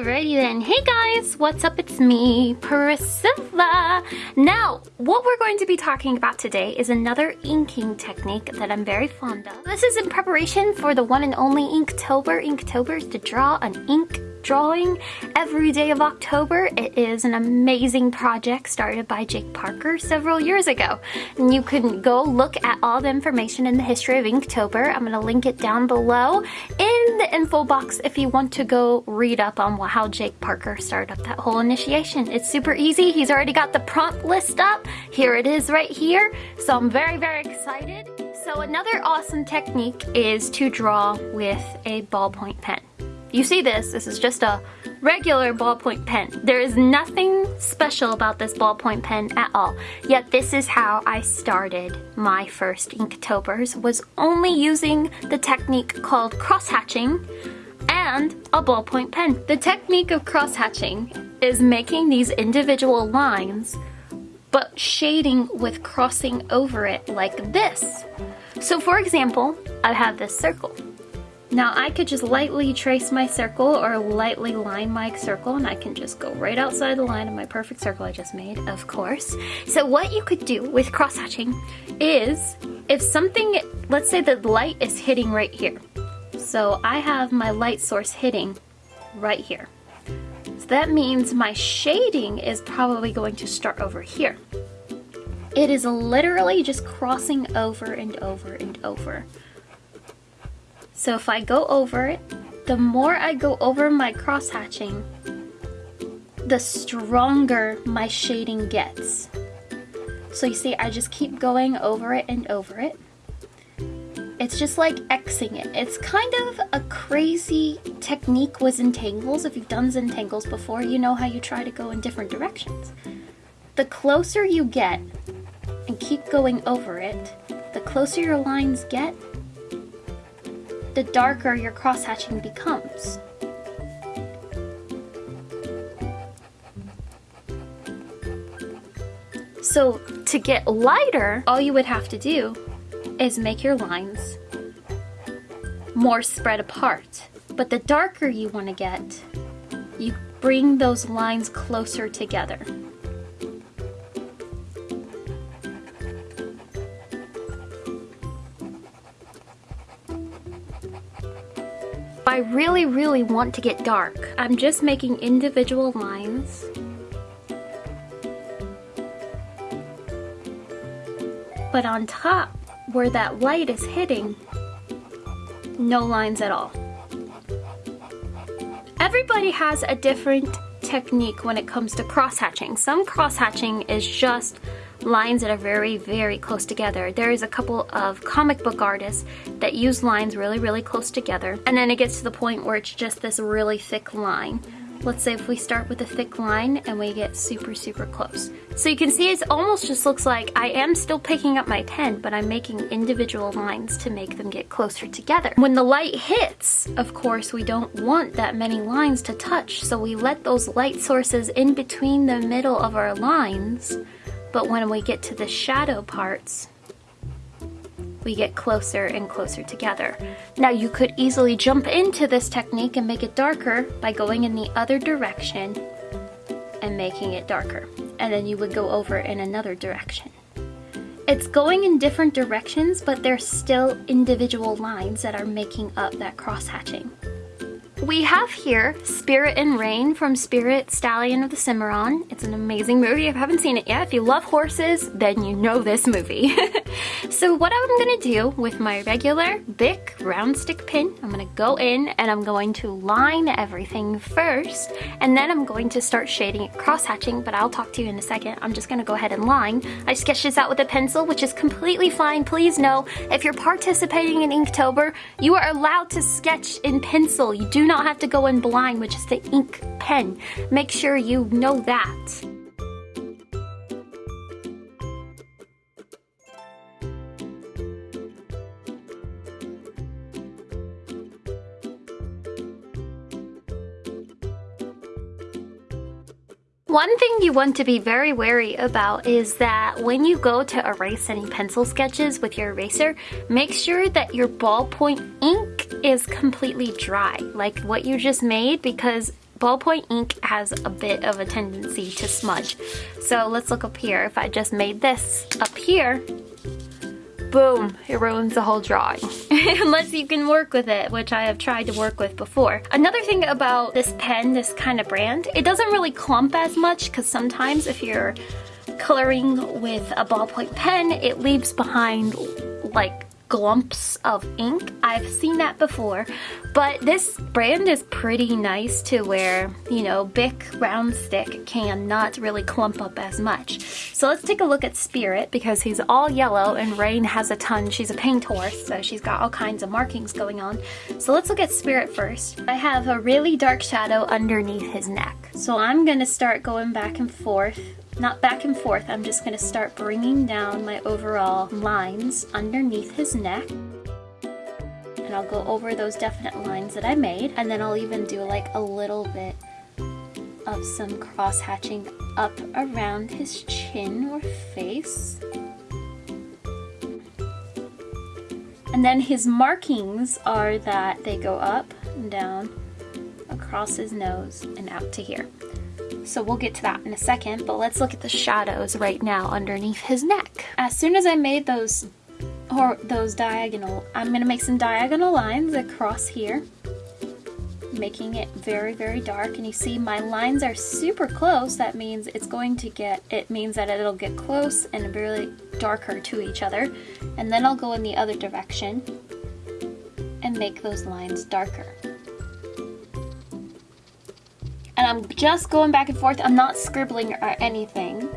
Alrighty then. Hey guys, what's up? It's me, Priscilla. Now, what we're going to be talking about today is another inking technique that I'm very fond of. This is in preparation for the one and only Inktober. Inktober is to draw an ink drawing every day of October. It is an amazing project started by Jake Parker several years ago. And you can go look at all the information in the history of Inktober. I'm going to link it down below in the info box if you want to go read up on how Jake Parker started up that whole initiation. It's super easy. He's already got the prompt list up. Here it is right here. So I'm very, very excited. So another awesome technique is to draw with a ballpoint pen. You see this, this is just a regular ballpoint pen. There is nothing special about this ballpoint pen at all. Yet this is how I started my first Inktobers, was only using the technique called cross-hatching and a ballpoint pen. The technique of cross-hatching is making these individual lines but shading with crossing over it like this. So for example, I have this circle. Now I could just lightly trace my circle or lightly line my circle and I can just go right outside the line of my perfect circle I just made, of course. So what you could do with cross-hatching is if something, let's say the light is hitting right here. So I have my light source hitting right here. So that means my shading is probably going to start over here. It is literally just crossing over and over and over. So if I go over it, the more I go over my cross hatching, the stronger my shading gets. So you see, I just keep going over it and over it. It's just like Xing it. It's kind of a crazy technique with Zentangles. If you've done Zentangles before, you know how you try to go in different directions. The closer you get and keep going over it, the closer your lines get, the darker your cross-hatching becomes. So to get lighter, all you would have to do is make your lines more spread apart. But the darker you want to get, you bring those lines closer together. I really, really want to get dark. I'm just making individual lines. But on top, where that light is hitting, no lines at all. Everybody has a different technique when it comes to cross-hatching. Some cross-hatching is just lines that are very, very close together. There is a couple of comic book artists that use lines really, really close together. And then it gets to the point where it's just this really thick line. Let's say if we start with a thick line and we get super, super close. So you can see it almost just looks like I am still picking up my pen, but I'm making individual lines to make them get closer together. When the light hits, of course, we don't want that many lines to touch, so we let those light sources in between the middle of our lines but when we get to the shadow parts, we get closer and closer together. Now you could easily jump into this technique and make it darker by going in the other direction and making it darker. And then you would go over in another direction. It's going in different directions, but there's still individual lines that are making up that cross-hatching. We have here Spirit and Rain from Spirit Stallion of the Cimarron. It's an amazing movie. If you haven't seen it yet, if you love horses, then you know this movie. so what I'm gonna do with my regular Bic round stick pin, I'm gonna go in and I'm going to line everything first, and then I'm going to start shading it cross-hatching, but I'll talk to you in a second. I'm just gonna go ahead and line. I sketched this out with a pencil, which is completely fine. Please know, if you're participating in Inktober, you are allowed to sketch in pencil. You do not have to go in blind with just the ink pen. Make sure you know that. One thing you want to be very wary about is that when you go to erase any pencil sketches with your eraser, make sure that your ballpoint ink is completely dry, like what you just made, because ballpoint ink has a bit of a tendency to smudge. So let's look up here. If I just made this up here, boom, it ruins the whole drawing. Unless you can work with it, which I have tried to work with before. Another thing about this pen, this kind of brand, it doesn't really clump as much because sometimes if you're coloring with a ballpoint pen, it leaves behind like glumps of ink. I've seen that before, but this brand is pretty nice to where, you know, Bic round stick cannot really clump up as much. So let's take a look at Spirit because he's all yellow and Rain has a ton. She's a paint horse, so she's got all kinds of markings going on. So let's look at Spirit first. I have a really dark shadow underneath his neck. So I'm gonna start going back and forth not back and forth, I'm just going to start bringing down my overall lines underneath his neck. And I'll go over those definite lines that I made, and then I'll even do like a little bit of some cross hatching up around his chin or face. And then his markings are that they go up and down across his nose and out to here. So we'll get to that in a second, but let's look at the shadows right now underneath his neck. As soon as I made those or those diagonal, I'm gonna make some diagonal lines across here, making it very, very dark. And you see my lines are super close. That means it's going to get, it means that it'll get close and really darker to each other. And then I'll go in the other direction and make those lines darker I'm just going back and forth. I'm not scribbling or anything.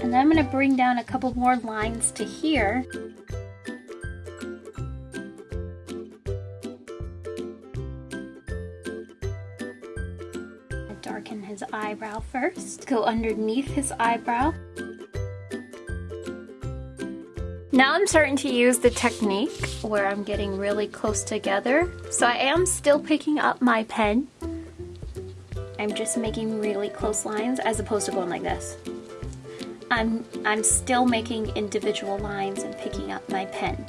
And I'm going to bring down a couple more lines to here. darken his eyebrow first. Go underneath his eyebrow. Now I'm starting to use the technique where I'm getting really close together. So I am still picking up my pen. I'm just making really close lines as opposed to going like this. I'm, I'm still making individual lines and picking up my pen.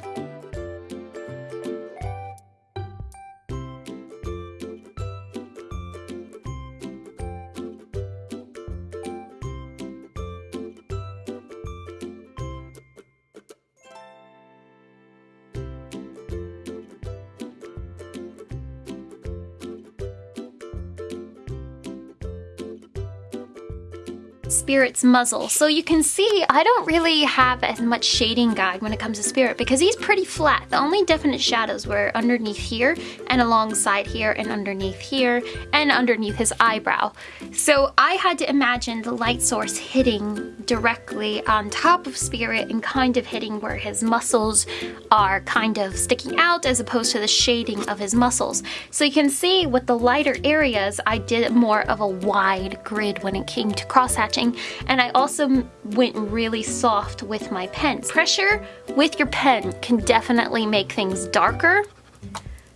Spirit's muzzle. So you can see I don't really have as much shading guide when it comes to Spirit because he's pretty flat. The only definite shadows were underneath here and alongside here and underneath here and underneath his eyebrow. So I had to imagine the light source hitting directly on top of Spirit and kind of hitting where his muscles are kind of sticking out as opposed to the shading of his muscles. So you can see with the lighter areas I did more of a wide grid when it came to cross hatching and I also went really soft with my pen. Pressure with your pen can definitely make things darker.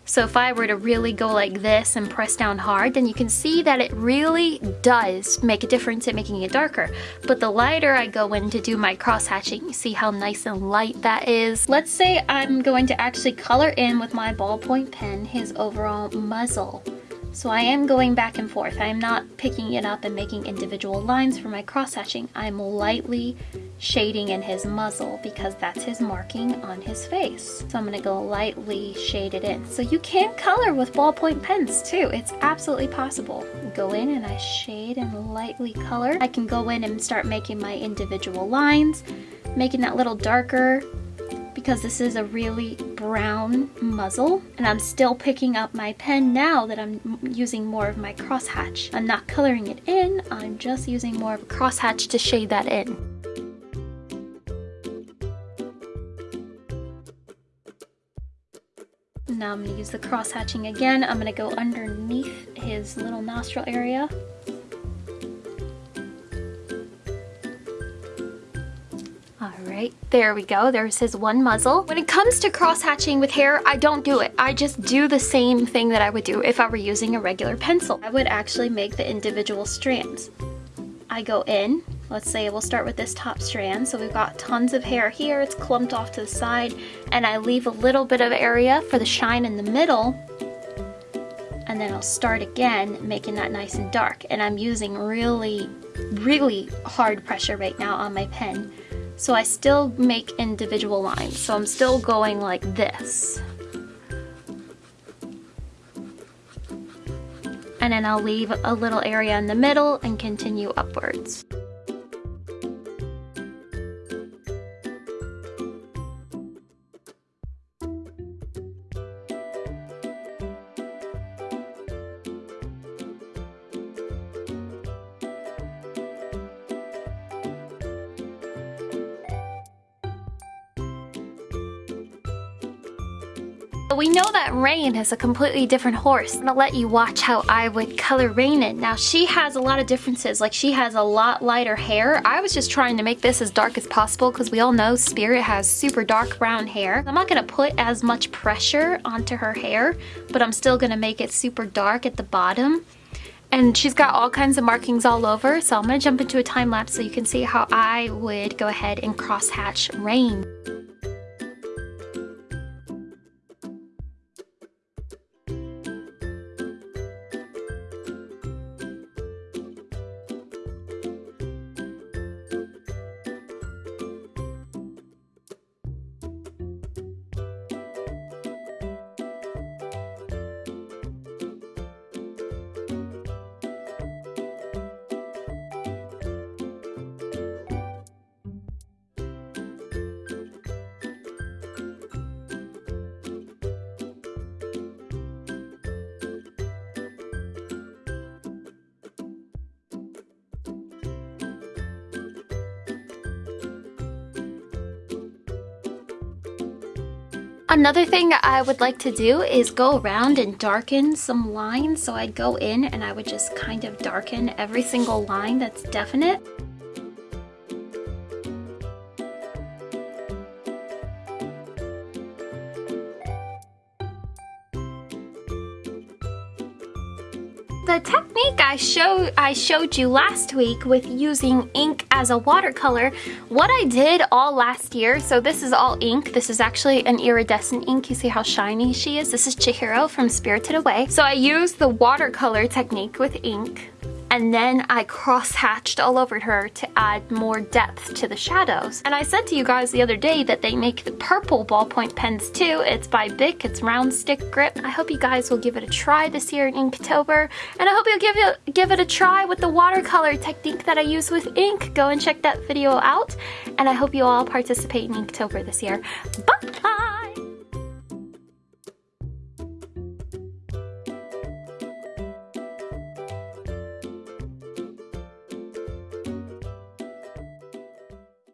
So if I were to really go like this and press down hard, then you can see that it really does make a difference in making it darker. But the lighter I go in to do my cross hatching, you see how nice and light that is. Let's say I'm going to actually color in with my ballpoint pen his overall muzzle. So I am going back and forth. I am not picking it up and making individual lines for my cross hatching. I'm lightly shading in his muzzle because that's his marking on his face. So I'm gonna go lightly shade it in. So you can color with ballpoint pens too. It's absolutely possible. Go in and I shade and lightly color. I can go in and start making my individual lines, making that little darker, because this is a really brown muzzle and I'm still picking up my pen now that I'm using more of my crosshatch. I'm not coloring it in, I'm just using more of a crosshatch to shade that in. Now I'm going to use the cross hatching again. I'm going to go underneath his little nostril area right, there we go. There's his one muzzle. When it comes to cross hatching with hair, I don't do it. I just do the same thing that I would do if I were using a regular pencil. I would actually make the individual strands. I go in let's say we'll start with this top strand. So we've got tons of hair here, it's clumped off to the side, and I leave a little bit of area for the shine in the middle. And then I'll start again, making that nice and dark. And I'm using really, really hard pressure right now on my pen. So I still make individual lines. So I'm still going like this. And then I'll leave a little area in the middle and continue upwards. We know that Rain is a completely different horse. I'm gonna let you watch how I would color Rain in. Now she has a lot of differences, like she has a lot lighter hair. I was just trying to make this as dark as possible because we all know Spirit has super dark brown hair. I'm not gonna put as much pressure onto her hair, but I'm still gonna make it super dark at the bottom. And she's got all kinds of markings all over, so I'm gonna jump into a time lapse so you can see how I would go ahead and cross hatch Rain. Another thing I would like to do is go around and darken some lines. So I'd go in and I would just kind of darken every single line that's definite. I showed I showed you last week with using ink as a watercolor, what I did all last year, so this is all ink. This is actually an iridescent ink. You see how shiny she is? This is Chihiro from Spirited Away. So I used the watercolor technique with ink and then I cross-hatched all over her to add more depth to the shadows. And I said to you guys the other day that they make the purple ballpoint pens too. It's by Bic, it's round stick grip. I hope you guys will give it a try this year in Inktober. And I hope you'll give it, give it a try with the watercolor technique that I use with ink. Go and check that video out. And I hope you all participate in Inktober this year. Bye!